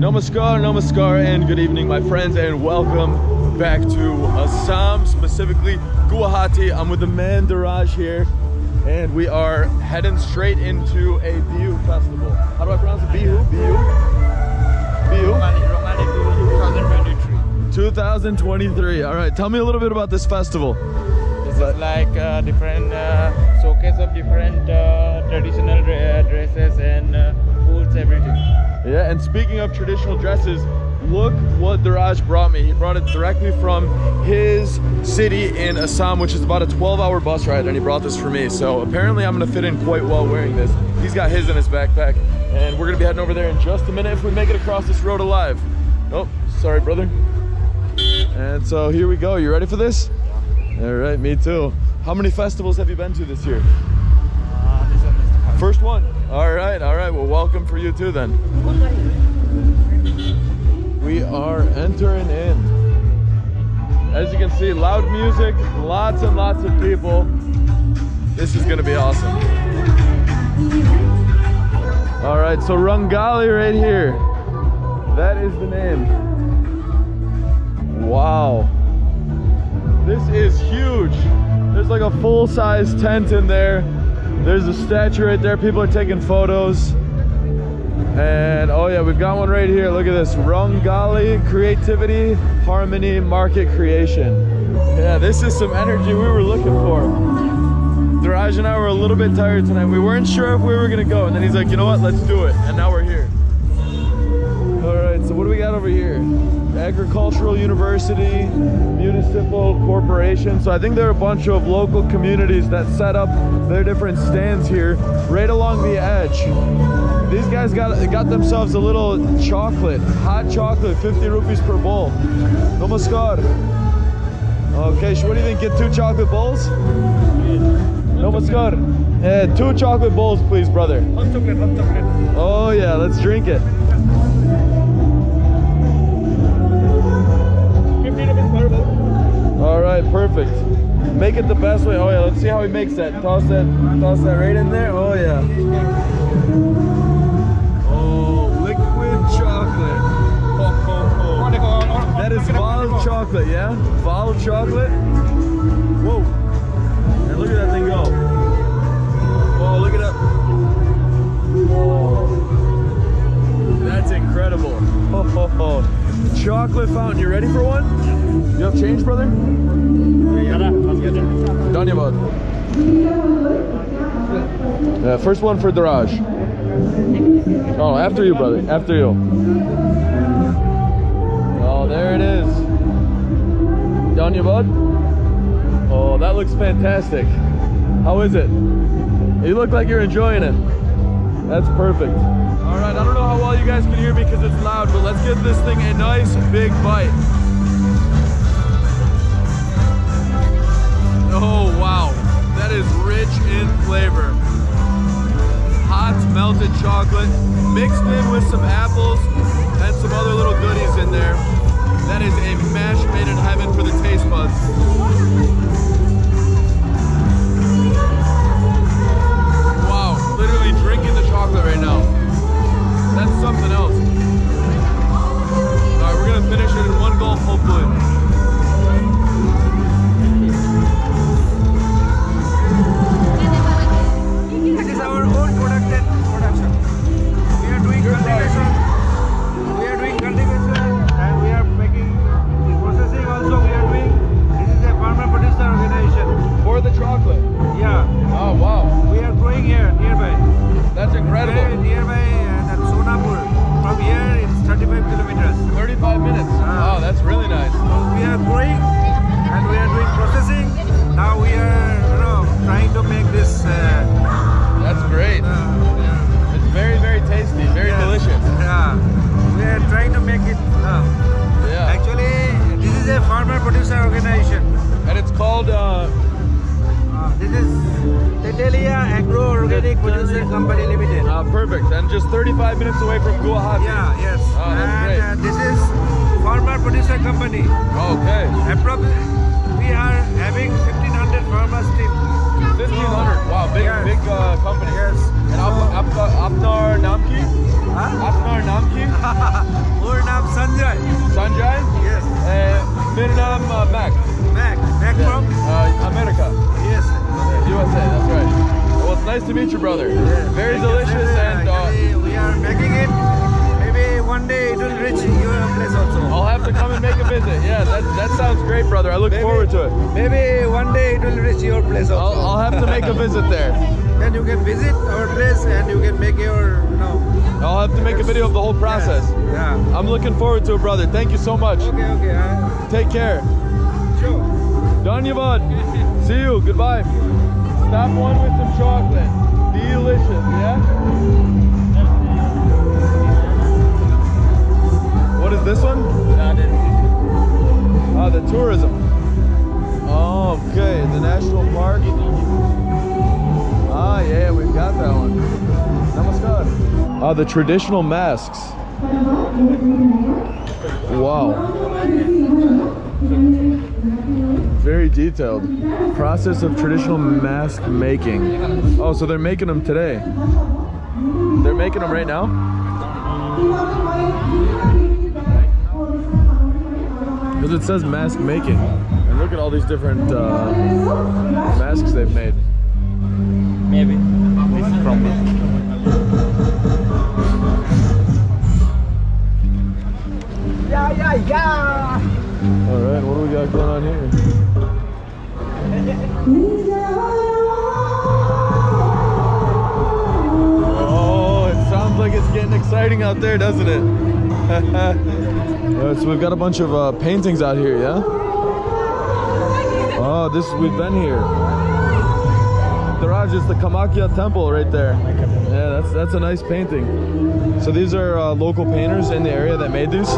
Namaskar, namaskar, and good evening, my friends, and welcome back to Assam, specifically Guwahati. I'm with the man Daraj here, and we are heading straight into a Bihu festival. How do I pronounce it? Bihu? Bihu? Bihu? 2023. 2023. All right, tell me a little bit about this festival. This is like uh, different uh, showcase of different uh, traditional uh, dresses and uh, foods, everything. Yeah, and speaking of traditional dresses, look what Daraj brought me. He brought it directly from his city in Assam, which is about a 12 hour bus ride, and he brought this for me. So apparently I'm gonna fit in quite well wearing this. He's got his in his backpack, and we're gonna be heading over there in just a minute if we make it across this road alive. Oh, sorry, brother. And so here we go. You ready for this? Yeah. All right, me too. How many festivals have you been to this year? Uh, this one First one. All right, all right. Well, welcome for you too then. We are entering in. As you can see, loud music, lots and lots of people. This is gonna be awesome. All right, so Rongali right here. That is the name. Wow. This is huge. There's like a full-size tent in there. There's a statue right there. People are taking photos. And oh yeah, we've got one right here. Look at this. Rongali Creativity Harmony Market Creation. Yeah, this is some energy we were looking for. Daraj and I were a little bit tired tonight. We weren't sure if we were gonna go. And then he's like, you know what, let's do it. And now we're here. All right, so what do we got over here? Agricultural University, Municipal Corporation. So I think there are a bunch of local communities that set up their different stands here right along the edge. These guys got got themselves a little chocolate, hot chocolate, 50 rupees per bowl. Namaskar. Okay, so what do you think? Get two chocolate bowls? Namaskar. Yeah, two chocolate bowls, please, brother. Hot chocolate, hot chocolate. Oh yeah, let's drink it. Perfect. Make it the best way. Oh yeah, let's see how he makes that. Toss that, toss that right in there. Oh yeah. Oh, liquid chocolate. Ho, ho, ho. That is Val chocolate, yeah? Val chocolate. Whoa. And look at that thing go. Oh, look at that. Oh. That's incredible. Ho, ho, ho. Chocolate fountain. You ready for one? You have change, brother? Dhanyavad. Yeah, uh, first one for Daraj. Oh, after you, brother. After you. Oh, there it is. Dhanyavad. Oh, that looks fantastic. How is it? You look like you're enjoying it. That's perfect. All right, I don't know how well you guys can hear me because it's loud, but let's give this thing a nice big bite. Chocolate mixed in with some apples and some other little goodies Italia Agro Organic Producer Company Limited. Uh, perfect. And just 35 minutes away from Guwahati. Yeah, yes. Oh, and uh, this is farmer producer company. Okay. Appro we are having 1500 farmers team. 1500. Wow, big yes. big uh, company. Yes. And so, Ap Ap Apnar Namki? Huh? Apnar Namki? Our naam Sanjay. Sanjay? Yes. Uh, मेरा नाम uh, Mac. Mac Mac from America. Yes. USA, that's right. Well, it's nice to meet you, brother. Very delicious and uh, we are making it. Maybe one day it will reach your place also. I'll have to come and make a visit. Yeah, that, that sounds great, brother. I look Maybe- forward to it. Maybe one day it will reach your place I'll. I'll have to make a visit there. then you can visit our place and you can make your, you know. I'll have to make a video of the whole process. Yeah. I'm looking forward to it, brother. Thank you so much. Okay, okay. Uh, Take care. sure. Dhanyavad. See you. Goodbye. Stop one with some chocolate. Delicious, yeah? What is this one? Ah, the tourism. Oh, okay, the national park. Ah, yeah, we've got that one. Namaskar. Ah, the traditional masks. Wow. Very detailed. Process of traditional mask making. Oh, so they're making them today. They're making them right now? Because it says mask making. And look at all these different uh, masks they've made. Maybe. This is from this. All right, what do we got going on here? Oh, it sounds like it's getting exciting out there, doesn't it? Right, so we've got a bunch of uh, paintings out here, yeah? Oh, this we've been here. The Raj is the Kamakhya temple right there. Yeah, that's that's a nice painting. So these are uh, local painters in the area that made these.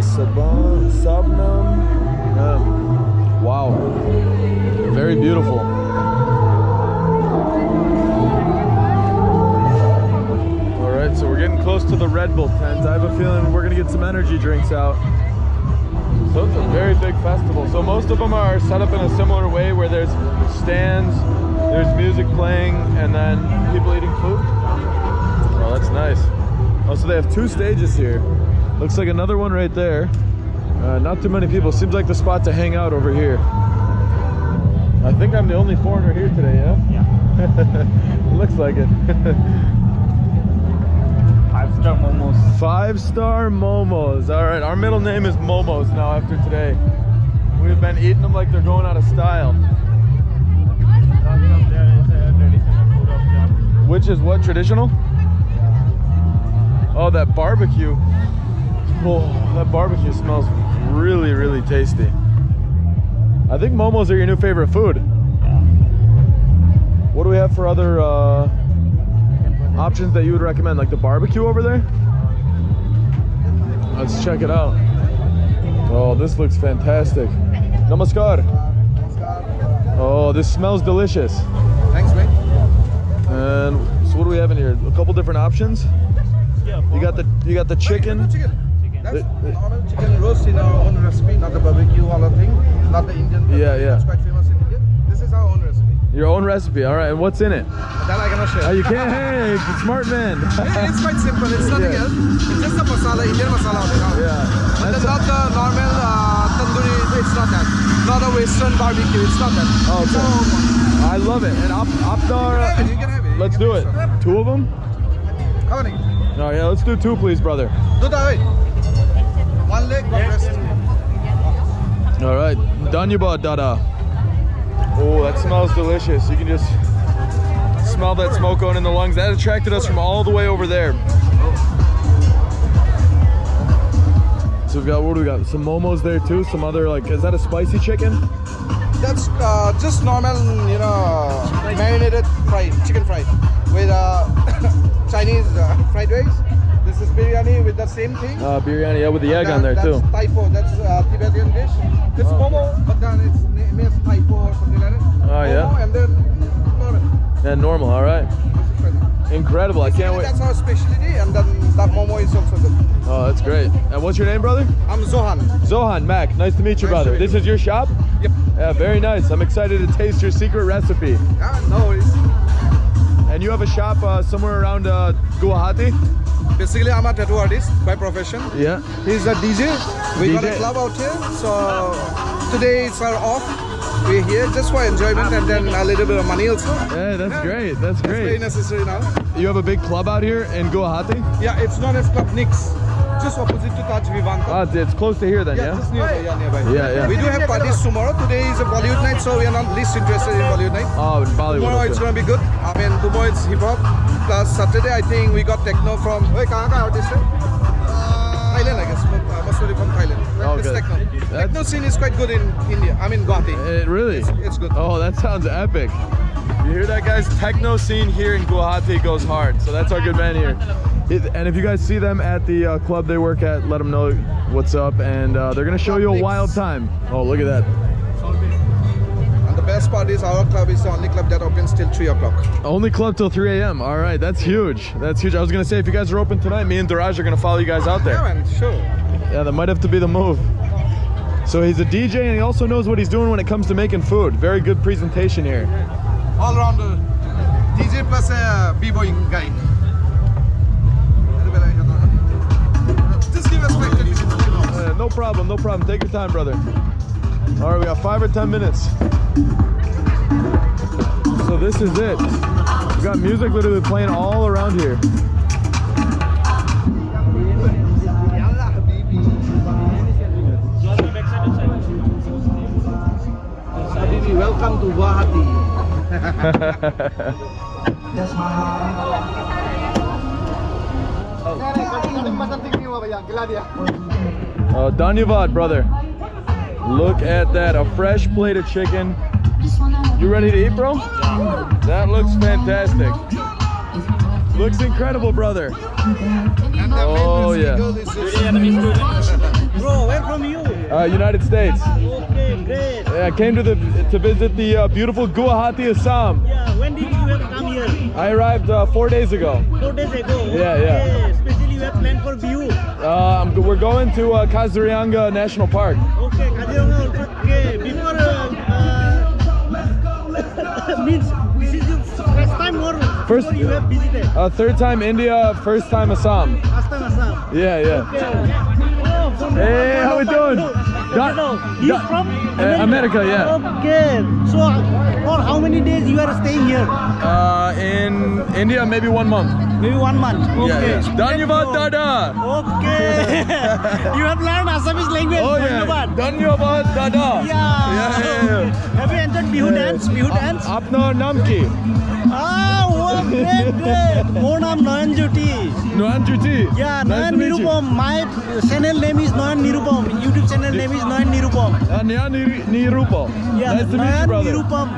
Saban, Sabnam. Um, wow. Very beautiful. All right, so we're getting close to the Red Bull tent. I have a feeling we're gonna get some energy drinks out. So it's a very big festival. So most of them are set up in a similar way where there's stands, there's music playing, and then people eating food. Oh, that's nice. Oh, so they have two stages here. Looks like another one right there. Uh, not too many people. Seems like the spot to hang out over here. I think I'm the only foreigner here today, yeah? Yeah. Looks like it. Five star momos. Five star momos. All right, our middle name is Momos now after today. We've been eating them like they're going out of style. There is a traditional food of Jam. Which is what traditional? Oh, that barbecue. Oh, that barbecue smells really, really tasty. I think momos are your new favorite food. What do we have for other uh, options that you would recommend? Like the barbecue over there? Let's check it out. Oh, this looks fantastic. Namaskar. Oh, this smells delicious. Thanks, mate. And so what do we have in here? A couple different options. Yeah, You got the you got the chicken. That's The- normal chicken roast in our own recipe, not the barbecue all thing, not the Indian. barbecue. Yeah, yeah. It's quite famous in India. This is our own recipe. Your own recipe. All right. And what's in it? That I cannot share. Oh, you can't. Hey, smart man. Yeah, it's quite simple. It's nothing Yeah. else. It's just a masala, Indian masala. You know. yeah. It's not the normal uh, tandoori. It's not that. Not a Western barbecue. It's not that. Oh, okay. one. I love it. And op, optar. You can have it. You can have it. Let's do it. Two of them. How many? Oh yeah. Let's do two, please, brother. Do that. One leg, one breast. All right. Danyaba dada. Oh, that smells delicious. You can just smell that smoke going in the lungs. That attracted us from all the way over there. So we've got what do we got? Some momos there too. Some other like is that a spicy chicken? That's uh, just normal, you know, marinated fried, chicken fried with uh, Chinese uh, fried rice. This is biryani with the same thing. Uh, biryani, yeah, with the egg And on there then too. That's Taipo, that's uh, Tibetan dish. It's Oh, momo, but then it's name is Taipo or something like that. Oh, yeah. And then normal. Yeah, normal. All right. This is. Incredible. I can't wait. That's our specialty, and then that momo is also good. Oh, that's great. And what's your name, brother? I'm Zohan. Zohan Mac. Nice to meet you, Nice brother. This you. is your shop? Yep. Yeah, very nice. I'm excited to taste your secret recipe. Yeah, no worries. And you have a shop uh, somewhere around uh, Guwahati? Basically, I'm a tattoo artist by profession. Yeah. He's a DJ. We got a club out here, so today it's our off. We're here just for enjoyment and then a little bit of money also. Yeah, that's great. That's great. Very necessary now. You have a big club out here in Guwahati? Yeah, it's known as Club Nix, just opposite to Taj Vivanta. Ah, it's close to here then, yeah, yeah? just nearby. Yeah, nearby. Yeah, yeah. We do have parties tomorrow. Today is a Bollywood night, so we are not least interested in Bollywood night. Oh, in Bollywood. Tomorrow it's gonna be good. I mean, tomorrow it's hip hop. Plus Saturday, I think we got techno from. Wait, kahan ka artist hai? Thailand, I guess. Uh, must be from Thailand. Oh, it's good. techno. That's- Techno scene is quite good in India. I mean, Guwahati. It really? It's good. Oh, that sounds epic. You hear that, guys? Techno scene here in Guwahati goes hard. So that's our good man here. It- And if you guys see them at the uh, club they work at, let them know what's up. And uh, they're going to show you a wild time. Oh, look at that. Best part is our club is the only club that opens till 3 o'clock. Only club till 3 a.m. All right, that's huge. That's huge. I was going to say, if you guys are open tonight, me and Daraj are going to follow you guys out there. Yeah, man, sure. Yeah, that might have to be the move. So he's a DJ and he also knows what he's doing when it comes to making food. Very good presentation here. All around the DJ plus a b-boy guy. Just give us like Uh, no problem, no problem. Take your time, brother. All right, we got five or 10 minutes. So this is it. We've got music literally playing all around here. Habibi, welcome to Guwahati. Oh, oh. Uh, Dhanyavad, brother. Look at that, a fresh plate of chicken. You ready to eat, bro? That looks fantastic. Looks incredible, brother. Oh, yeah. girl is this- Bro, where from you? Uh, United States. Okay, great. Yeah, I came to the to visit the uh, beautiful Guwahati, Assam. Yeah, when did you come here? I arrived uh, four days ago. Four days ago. Yeah, yeah. Especially you have planned for view. Uh, I'm, we're going to uh, Kaziranga National Park. Okay, First- you have visited? Uh, third time India, first time Assam. First time Assam. Yeah, yeah. Okay. Hey, how we doing? Don, Don- He's from uh, America, yeah. Okay, so for how many days you are staying here? Uh, in India, maybe one month. Maybe one month. Okay. Yeah, yeah. Dhanyavad, Dada. Okay. you have learned Assamese language. Oh yeah. Dhanyavad, Dada. Yeah. Yeah, yeah, yeah. Okay. Have you enjoyed Bihu dance? Bihu dance? Apna naam ki? Ah, great, great. More name Nayan Jyoti. Noan Juti. Yeah, Nice to Nayan. Nirupam. My channel name is Nayan Nirupam. YouTube channel name is Nayan Nirupam. Uh, Nyan Nir- Nirupa. Yeah, Nice to meet you, brother. Nirupam.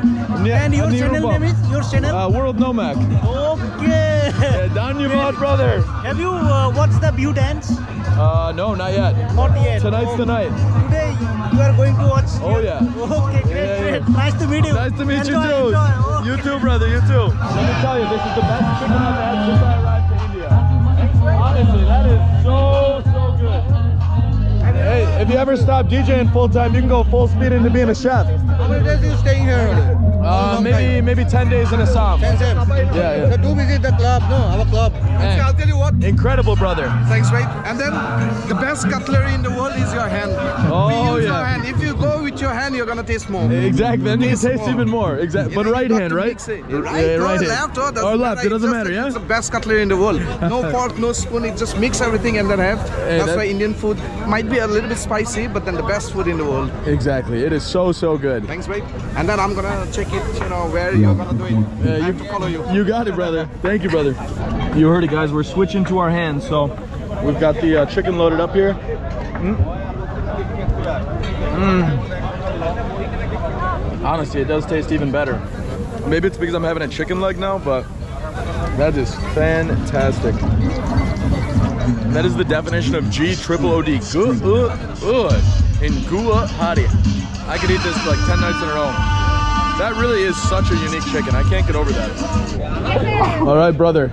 Nya- And your channel name is your channel? Uh, World Nomac. okay. Yeah, Dhanyavad, brother. Have you uh, watched the Bihu dance? Uh, no, not yet. Not yet. Tonight's Oh, the night. Today you are going to watch. Oh, yeah. Okay, great, Yeah, yeah. great. Nice to meet you. Nice to meet you too. enjoy. Okay. You too, brother. You too. Let me tell you, this is the best chicken if you ever stop DJing full time, you can go full speed into being a chef. How many days you staying here? Uh, maybe maybe 10 days in Assam. Ten days. Yeah, yeah. So do visit the club, no, our club. Hey. Okay, I'll tell you what. Incredible, brother. Thanks, right? And then the best cutlery in the world is your hand. Oh, we use yeah. your hand. If you go with your hand, you're gonna taste more. Exactly. Then you Taste taste more. even more. Exactly. But right hand, right? mix it. Yeah, Right, right or hand. left, or, doesn't Or left. matter. It doesn't matter, yeah? It's the best cutlery in the world. No fork, no spoon. It just mix everything and then have. Hey, That's that- why Indian food might be a little bit spicy, but then the best food in the world. Exactly. It is so so good. Thanks, babe. And then I'm gonna check it. You know where you're gonna do it. Yeah, I you have to follow you. You got it, brother. Thank you, brother. You heard it, guys. We're switching to our hands. So we've got the uh, chicken loaded up here. Mm. Mm. Honestly, it does taste even better. Maybe it's because I'm having a chicken leg now, but that is fantastic. That is the definition of G triple O D. Good, good good. in Guwahati. I could eat this for like 10 nights in a row. That really is such a unique chicken. I can't get over that. All right, brother.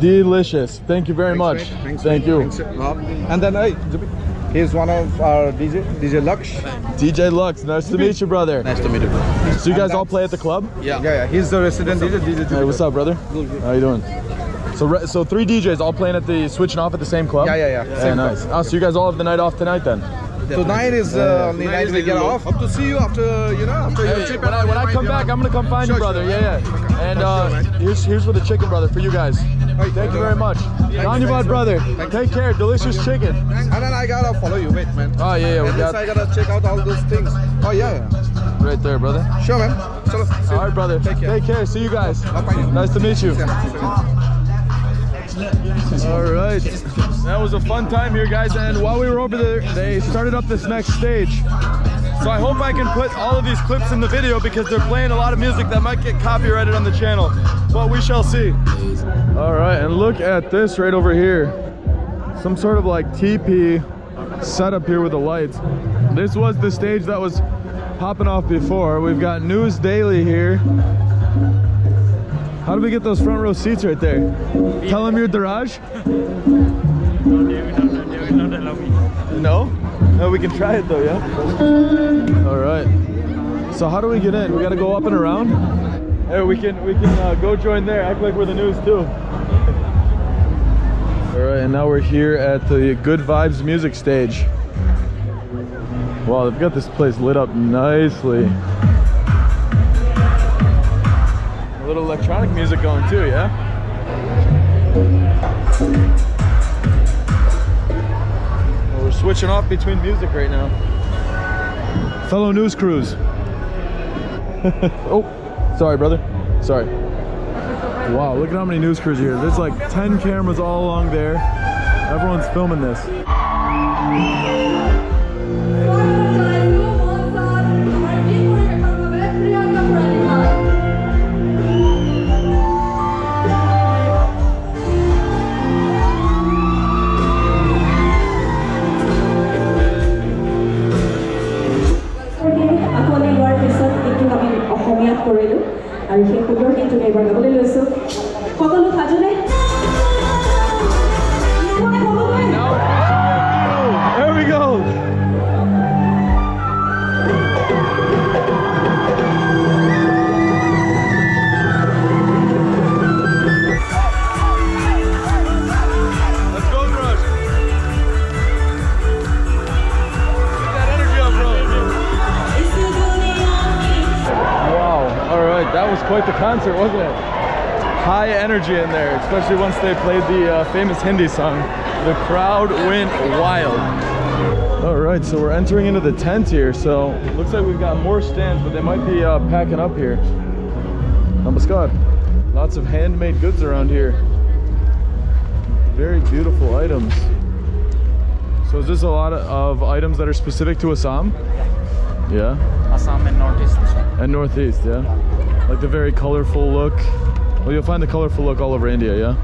Delicious. Thank you very much. Thanks, mate. Thanks, Thank you. Thanks, And then, hey, He's one of our DJ, DJ Lux. DJ Lux, nice to meet you, brother. Nice to meet you. So you guys all play at the club? Yeah, yeah. yeah. He's the resident DJ. DJ. Hey, what's up, brother? How you doing? So, re- so three DJs all playing at the switching off at the same club. Yeah, yeah, yeah. Yeah, Same nice. Oh, so you guys all have the night off tonight then? Tonight is uh, only night we get off. Hope to see you after you know after your trip. when I, when I come back, I'm gonna come find you, brother. sure, Yeah, man. yeah. And uh, Sure, here's here's for the chicken, brother, for you guys. Thank you very much. On your butt, brother. Take care. Delicious chicken. And then I gotta follow you, wait, man. Oh yeah, yeah. We and got I gotta check out all those things. Oh yeah, yeah. right there, brother. Sure, man. Chalo, see you. All right, brother. Take care. Take care. See you guys. Nice to meet you. All right. That was a fun time here, guys. And while we were over there, they started up this next stage. So I hope I can put all of these clips in the video because they're playing a lot of music that might get copyrighted on the channel. But we shall see. All right, and look at this right over here. Some sort of like TP setup here with the lights. This was the stage that was popping off before. We've got News Daily here. How do we get those front row seats right there? Tell them your garage. No, they will not, not allow me. No? No, we can try it though, yeah? All right. So how do we get in? We gotta go up and around? Hey, we can we can uh, go join there. Act like we're the news too. All right, and now we're here at the Good Vibes music stage. Wow, they've got this place lit up nicely. A little electronic music going too, yeah? Well, we're switching off between music right now. Fellow news crews. oh, sorry, brother. Sorry. Wow, look at how many news crews here. There's like 10 cameras all along there. Everyone's filming this. Energy in there, especially once they played the uh, famous Hindi song. The crowd went wild. All right, so we're entering into the tent here. So looks like we've got more stands, but they might be uh, packing up here. Namaskar. Lots of handmade goods around here. Very beautiful items. So is this a lot of, of items that are specific to Assam? Yeah. Assam and Northeast. And Northeast, yeah? Like the very colorful look. Well, you'll find the colorful look all over India, yeah?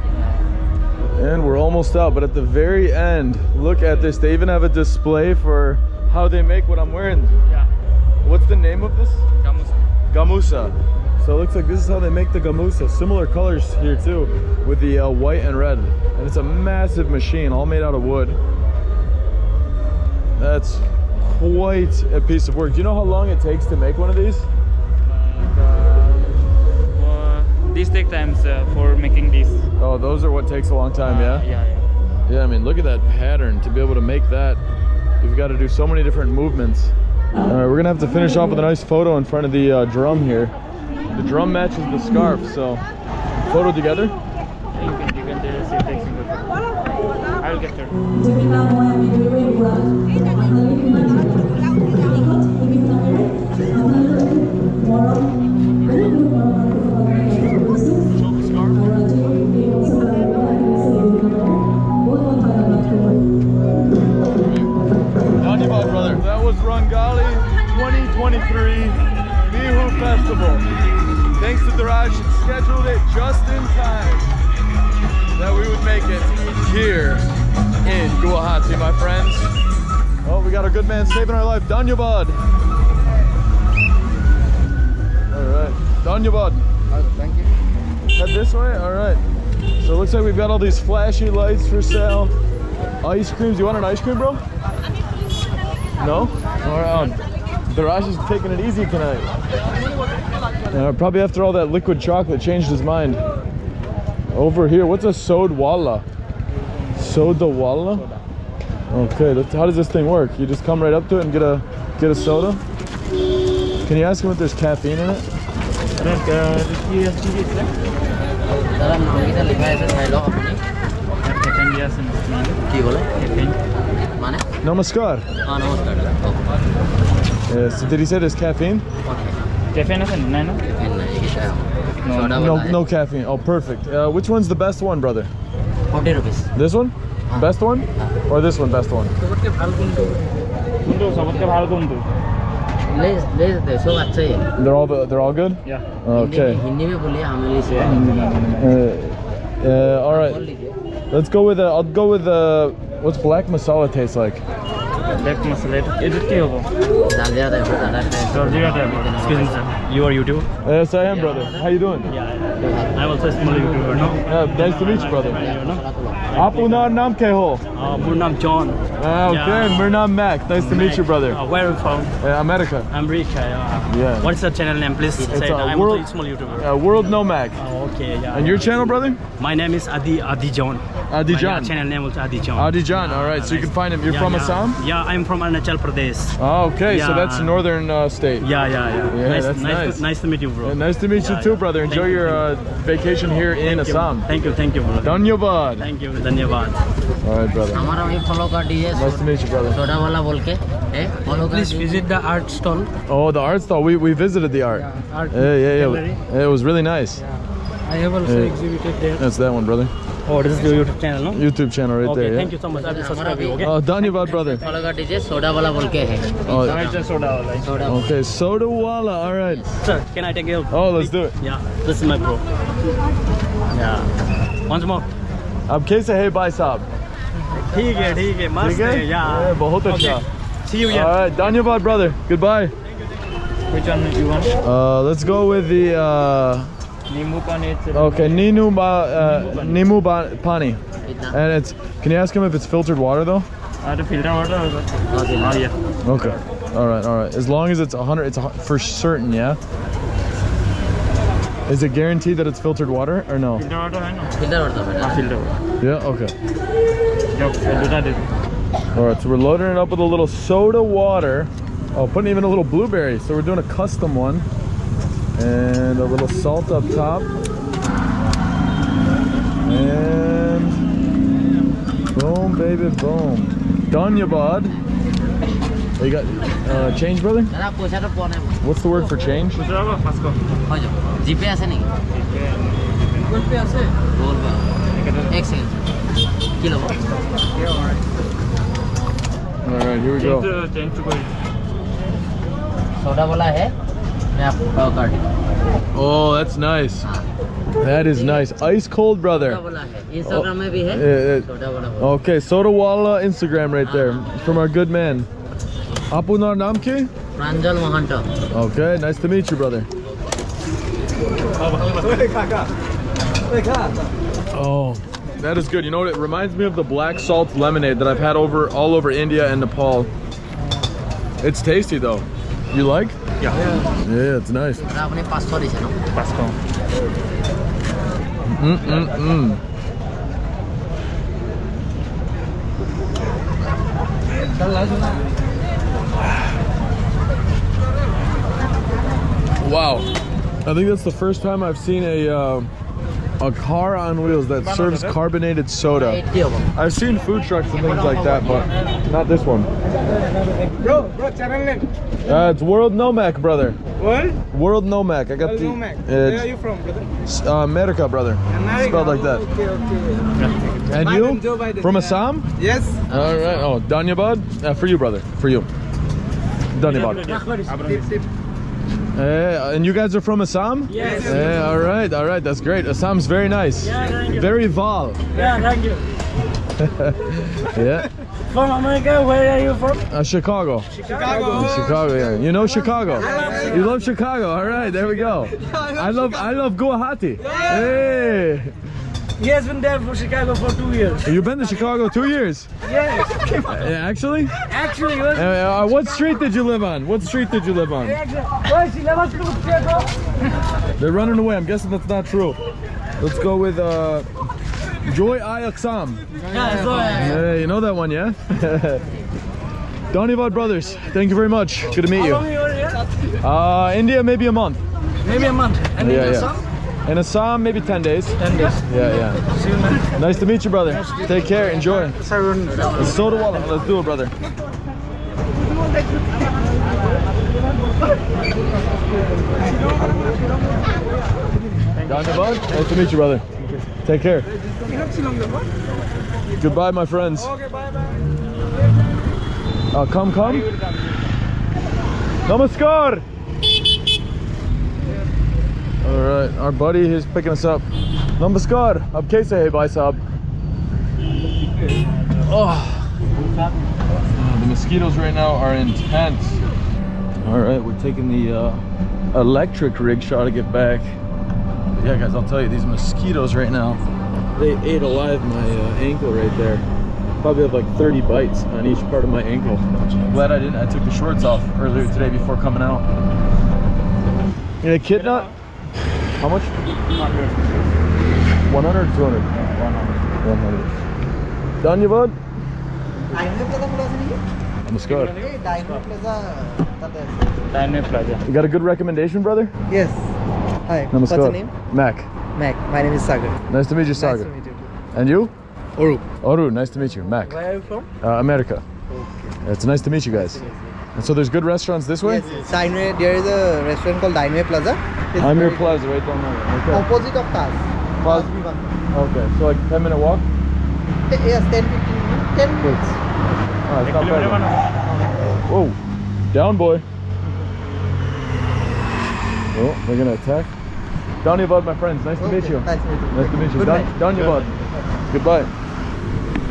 And we're almost out, but at the very end, look at this. They even have a display for how they make what I'm wearing. Yeah. What's the name of this? Gamusa. Gamusa. So it looks like this is how they make the gamusa. Similar colors here too, with the uh, white and red. And it's a massive machine, all made out of wood. That's quite a piece of work. Do you know how long it takes to make one of these? Uh, these take times uh, for making these. Oh, those are what takes a long time, yeah? Uh, yeah, yeah. Yeah, I mean, look at that pattern. To be able to make that, you've got to do so many different movements. All right, we're gonna have to finish off with a nice photo in front of the uh, drum here. The drum matches the scarf, so photo together. You can, you can just sit next to the I will get there. These flashy lights for sale. Ice creams. You want an ice cream, bro? No? All right. Um, Daraj is taking it easy tonight. Uh, probably after all that liquid chocolate changed his mind. Over here, what's a sod walla? Soda walla? Okay, how does this thing work? You just come right up to it and get a get a soda? Can you ask him if there's caffeine in it? দাদা নামকেইটা লিখাই আছে চাই লওক আপুনি কি ক'লে মানে Namaskar. অঁ নমস্কাৰ দাদা কওক Uh, so did he say there's caffeine? কেফেন আছে নাই ন পেন নাই এইকেইটাই চৰ্দা No, no caffeine. Oh, perfect. Uh, which one's the best one, brother? Forty rupees This one? Best one? Or this one, best one? They're all they're all good. Yeah. Okay. Hindi में Uh, all right. Uh, let's go with a. I'll go with a. What's black masala taste like? Black masala. Is it Excuse me, You are YouTube? Yes, I am, brother. How you doing? Yeah. I'm also a small YouTuber, no? Yeah, nice to meet you, brother. आप उनका नाम क्या हो? मेरा Oh, uh, okay, yeah. Mirnam Mac. Nice Mac. to meet you, brother. Uh, where are you from? Uh, America. America, yeah. yeah. What's your channel name? Please it's say I'm world, a small YouTuber. Uh, world Nomac. Oh, okay, yeah. And your channel, brother? My name is Adi Adi John. Adi John. My channel name is Adi John. Adi John, all right. so you can find him. You're from Assam? Yeah, I'm from Arunachal Pradesh. Oh, okay. So that's northern uh, state. Yeah, yeah, yeah. Yeah, nice, that's nice. Nice to, nice to meet you, bro. nice to meet you too, brother. Enjoy thank uh, your vacation here in Assam. Thank you, thank you, brother. Dhanyabad. Thank you, Dhanyabad. All right, brother. हमारा भी follow कर दीजिए Nice to meet you, brother. Soda वाला बोल के ए follow कर Please दीजिए visit the art stall. Oh, the art stall. We, we visited the art. art Yeah, yeah, yeah. gallery. It was really nice. I have also Yeah. exhibited there. That's that one, brother. Oh, this is your YouTube channel, no? YouTube channel right okay, there. thank Yeah. you so much. I will subscribe you, okay? Oh, Dhanyabad, brother. Follow कर दीजिए soda वाला बोल के है Oh, just soda, like. Soda okay. Soda Walla. All right. Sir, can I take you? Oh, let's do it. Yeah, this is my bro. Yeah. Once more. अब कैसे है भाई साहब? ठीक है, ठीक है, मस्त ठीक है? है, yeah. Yeah, बहुत Okay. अच्छा. See you All here. right, Dhanyabad, brother. Goodbye. Which one do you want? Uh, let's go with the. Uh, Nimbu pani. it's- okay, Ninu ba, uh, Nimu ba, Pani. कितना And it's. Can you ask him if it's filtered water though? Uh, the filter water. or the- Oh, yeah. Okay. All right. All right. As long as it's 100, it's a, hu- for certain, yeah. Is it guaranteed that it's filtered water or no? Filter water, I know. Water. Yeah, okay. Yep, All right, so we're loading it up with a little soda water. Oh, putting even a little blueberry. So we're doing a custom one. And a little salt up top. And boom, baby, boom. Done, you bud. Oh, you got uh, change, brother? What's the word for change? GPay All right, here we go. Oh, that's nice. That is nice. Ice cold, brother. Instagram oh, uh, Okay, Sodawala Instagram right there from our good man. Apunar নাম কি Pranjal Mahanta okay nice to meet you Oh, that is good. You know what? It reminds me of the black salt lemonade that I've had over all over India and Nepal. It's tasty though. You like? Yeah. Yeah, it's nice. Mm -mm -mm. Wow. I think that's the first time I've seen a uh, a car on wheels that serves carbonated soda. I've seen food trucks and things like that, but not this one. Bro, bro, channel name. Uh, it's World Nomac, brother. What? World Nomac. I got World the. Nomac. Where are you from, brother? Uh, America, brother. America. Spelled like that. Okay, okay. And you? From Assam? Yes. All right. Oh, Danyabad? Uh, for you, brother. For you. Danyabad. Tip, tip. Eh, and you guys are from Assam? Yes. Eh, all right. All right. That's great. Assam's very nice. Yeah, thank you. Very Val. Yeah, thank you. Yeah. From America, where are you from? Uh, Chicago. Chicago. Chicago. Yeah. You know Chicago. You love Chicago. All right. There we go. I love. I love Guwahati. Hey. He has been there for Chicago for two years. You've been to Chicago two years? Yes. Actually? Actually, was. Uh, uh, what street did you live on? What street did you live on? Where's he never to Chicago? They're running away. I'm guessing that's not true. Let's go with uh, Joy Ayaksam. Yeah, you know that one, yeah? Dhanyavad Brothers, thank you very much. Good to meet you. long you were here? Uh, India, maybe a month. Maybe a month. And Yeah, yeah. In Assam, maybe 10 days. 10 days. Yeah, yeah. See you, man. Nice to meet you, brother. Take care, enjoy. So do all. Let's do it, brother. Dhanyavad, nice to meet you, brother. Take care. Goodbye, my friends. Uh, come, come. Namaskar. All right, our buddy is picking us up. Namaskar. Ab kaise hai, bhai? Oh. The mosquitoes right now are intense. All right, we're taking the uh, electric rickshaw to get back. Yeah, guys, I'll tell you, these mosquitoes right now, they ate alive my uh, ankle right there. Probably have like 30 bites on each part of my ankle. Glad I didn't. I took the shorts off earlier today before coming out. You a kid? How much? 100 100 or 200? 100. Dhanyavad. Namaskar. Dynamic Plaza. You got a good recommendation, brother? Yes. Hi. Namaskar. What's your name? Mac. Mac. My name is Sagar. Nice to meet you, Sagar. Nice to meet you. And you? Oru. Oru, nice to meet you. Mac. Where are you from? Uh, America. It's nice to meet you guys. And so there's good restaurants this way? Yes. Steinway. There is a restaurant called Steinway Plaza. It's I'm plaza right down there. Okay. Opposite of Taz. Plaza. Taz Okay, so like 10 minute walk? Te- Yes, 10 15 minutes. 10 minutes. Oh, it's not bad. Whoa, down boy. Oh, they're gonna attack. Dhanyavad, my friends. Nice to meet Okay, you. Nice to meet you. Nice to meet you. Good Dan- night. Goodbye.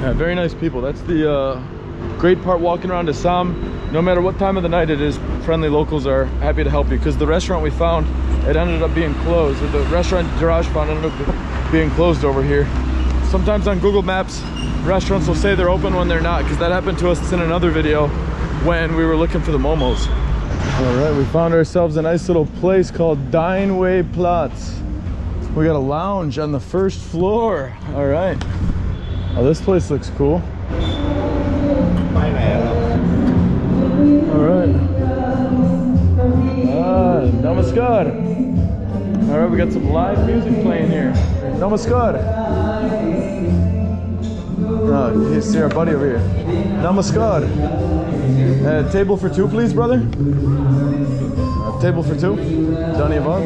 Yeah, very nice people. That's the uh, great part walking around Assam. No matter what time of the night it is, friendly locals are happy to help you. Because the restaurant we found, it ended up being closed. The restaurant Jiraj found ended up being closed over here. Sometimes on Google Maps, restaurants will say they're open when they're not. Because that happened to us in another video when we were looking for the momos. All right, we found ourselves a nice little place called Dineway Platz. We got a lounge on the first floor. All right. Oh, this place looks cool. All right. Ah, namaskar. All right, we got some live music playing here. Namaskar. Oh, you see our buddy over here. Namaskar. Uh, table for two, please, brother. Uh, table for two. Dhanyavad.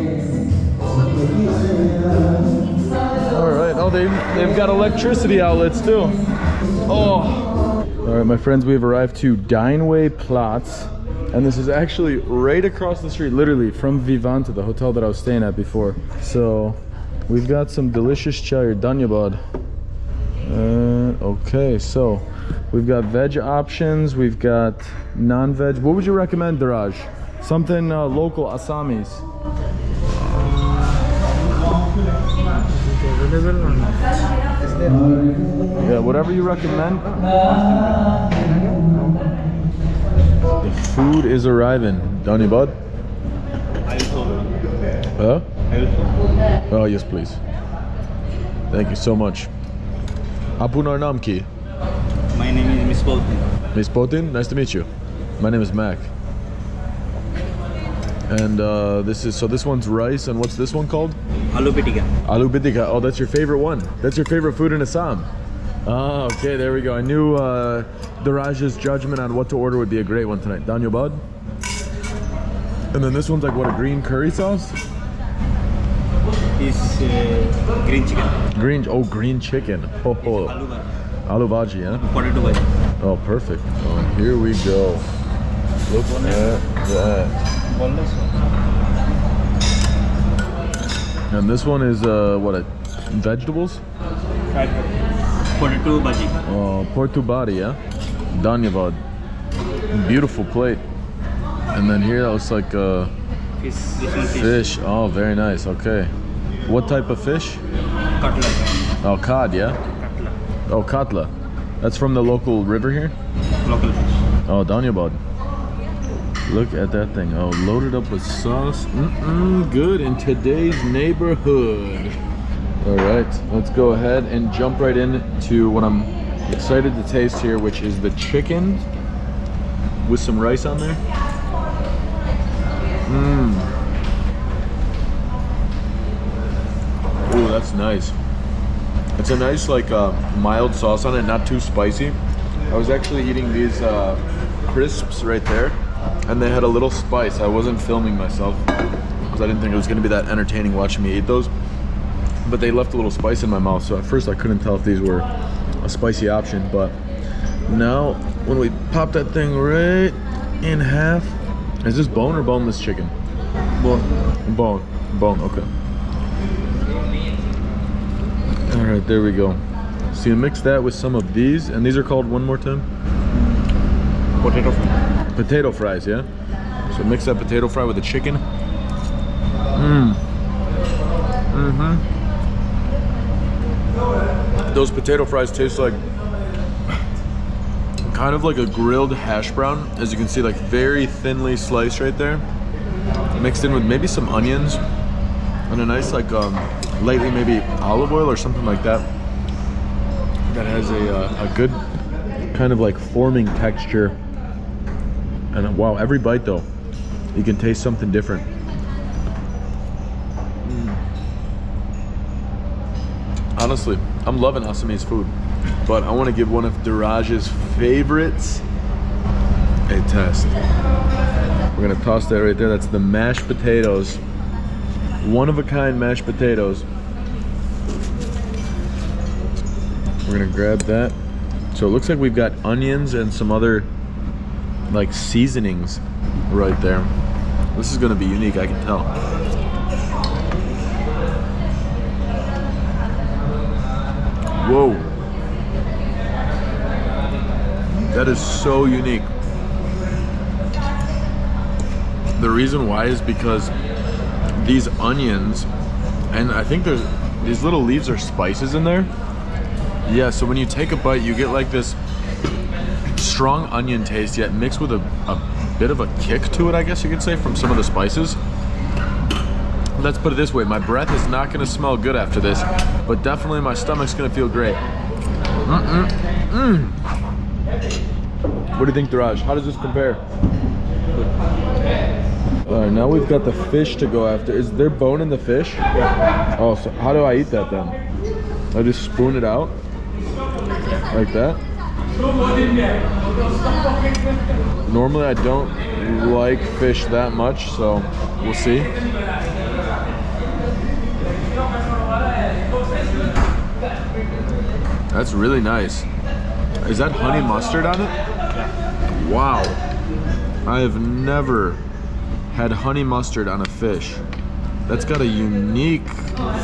All right. Oh, they they've got electricity outlets too. Oh. All right, my friends, we've arrived to Dineway Platz, and this is actually right across the street, literally from Vivanta, the hotel that I was staying at before. So, we've got some delicious chai or Dhanyavad. Uh, okay, so we've got veg options, we've got non-veg. What would you recommend, Daraj? Something uh, local Assamese. Yeah, whatever you recommend. The food is arriving. Donny Bud? Huh? Oh, yes, please. Thank you so much. Apunar naam ki? My name is Miss Potin. Miss Potin, nice to meet you. My name is Mac. And uh, this is so this one's rice, and what's this one called? Aloo pitika. Aloo bidika. Oh, that's your favorite one. That's your favorite food in Assam. Ah, okay, there we go. I knew uh, Daraj's judgment on what to order would be a great one tonight. Danyobad. And then this one's like what a green curry sauce. Is uh, green chicken. Green. Oh, green chicken. Oh, oh. Aloo bhaji. Aloo yeah. Potato bhaji. Oh, perfect. Oh, here we go. Look at that. And this one is uh, what? A, vegetables? Potato bhaji. Oh, Portubadi, yeah? Dhanyavad. Beautiful plate. And then here that looks like uh, Fish. Fish. Oh, very nice. Okay. What type of fish? Cutlet. Oh, cod, yeah? Oh, katla. That's from the local river here? Local fish. Oh, Danyabad. Look at that thing. Oh, loaded up with sauce. Mm-mm, good in today's neighborhood. All right, let's go ahead and jump right into what I'm excited to taste here, which is the chicken with some rice on there. Mmm. Ooh, that's nice. It's a nice, like, uh, mild sauce on it, not too spicy. I was actually eating these uh, crisps right there, and they had a little spice. I wasn't filming myself because I didn't think it was going to be that entertaining watching me eat those. But they left a little spice in my mouth, so at first I couldn't tell if these were a spicy option. But now, when we pop that thing right in half, is this bone or boneless chicken? Bone. Bone. Bone. Okay. All right, there we go. So you mix that with some of these, and these are called one more time? Potato fry. Potato fries, yeah? So mix that potato fry with the chicken. Mmm. Mm-hmm. Those potato fries taste like kind of like a grilled hash brown. As you can see, like very thinly sliced right there. Mixed in with maybe some onions and a nice like um, lightly maybe olive oil or something like that. That has a, uh, a good kind of like forming texture. And wow, every bite though, you can taste something different. Mm. Honestly, I'm loving Assamese food, but I want to give one of Diraj's favorites a test. We're gonna toss that right there. That's the mashed potatoes. One of a kind mashed potatoes. We're gonna grab that. So it looks like we've got onions and some other like seasonings right there. This is gonna be unique, I can tell. Whoa. That is so unique. The reason why is because these onions, and I think there's these little leaves are spices in there. Yeah, so when you take a bite, you get like this strong onion taste, yet mixed with a, a bit of a kick to it, I guess you could say, from some of the spices. Let's put it this way, my breath is not gonna smell good after this, but definitely my stomach's gonna feel great. Mm-mm. Mm. What do you think, Daraj? How does this compare? All right, now we've got the fish to go after. Is there bone in the fish? Yeah. Oh, so how do I eat that then? I just spoon it out? Like that? Normally I don't like fish that much, so we'll see. That's really nice. Is that honey mustard on it? Wow. I have never had honey mustard on a fish. That's got a unique,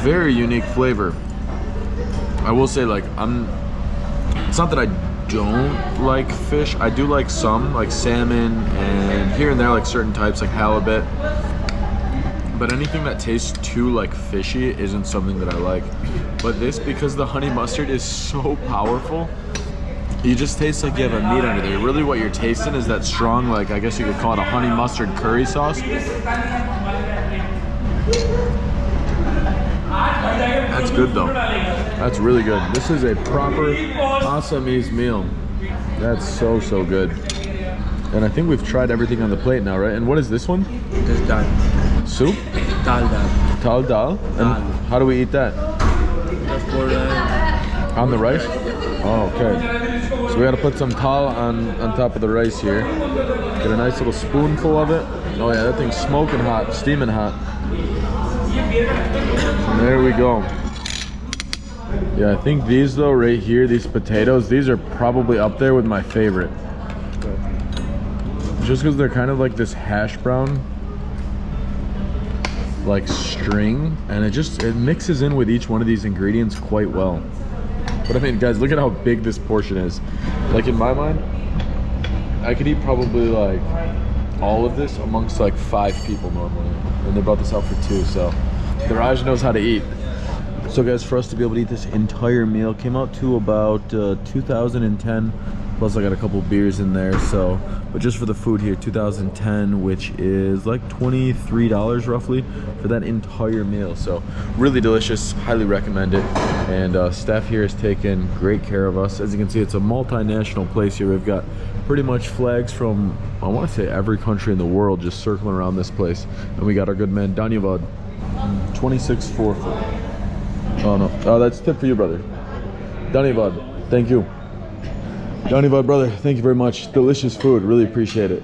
very unique flavor. I will say like, I'm, it's not that I don't like fish. I do like some, like salmon and here and there like certain types like halibut. But anything that tastes too like fishy isn't something that I like. But this, because the honey mustard is so powerful, you just taste like you have a meat under there. Really what you're tasting is that strong, like I guess you could call it a honey mustard curry sauce. That's good though. That's really good. This is a proper Assamese meal. That's so, so good. And I think we've tried everything on the plate now, right? And what is this one? Just dal. Soup? Dal dal. Tal dal? And Dal. how do we eat that? Just pour uh, On the rice? Oh, okay. So we gotta put some tal on, on top of the rice here. Get a nice little spoonful of it. Oh yeah, that thing's smoking hot, steaming hot. There we go. Yeah, I think these though, right here, these potatoes, these are probably up there with my favorite. Just because they're kind of like this hash brown like string and it just it mixes in with each one of these ingredients quite well but i mean guys look at how big this portion is like in my mind i could eat probably like all of this amongst like five people normally and they brought this out for two so the Raj knows how to eat So guys, for us to be able to eat this entire meal came out to about uh, 2010. Plus I got a couple beers in there. So, but just for the food here, 2010, which is like $23 roughly for that entire meal. So really delicious, highly recommend it. And uh, staff here has taken great care of us. As you can see, it's a multinational place here. We've got pretty much flags from, I want to say every country in the world just circling around this place. And we got our good man, Dhanyavad, 26 4 Oh no. Oh, that's tip for you, brother. Dhanyavad. Thank you. Dhanyavad, brother. Thank you very much. Delicious food. Really appreciate it.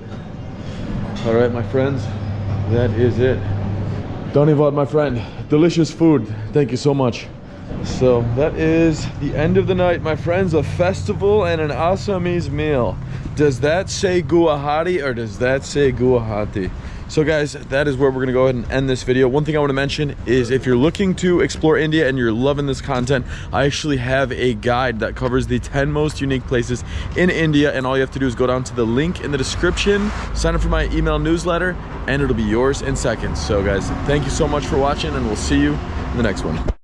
All right, my friends. That is it. Dhanyavad, my friend. Delicious food. Thank you so much. So that is the end of the night, my friends. A festival and an Assamese meal. Does that say Guwahati or does that say Guwahati? So guys, that is where we're gonna go ahead and end this video. One thing I wanna mention is if you're looking to explore India and you're loving this content, I actually have a guide that covers the 10 most unique places in India and all you have to do is go down to the link in the description, sign up for my email newsletter, and it'll be yours in seconds. So guys, thank you so much for watching and we'll see you in the next one.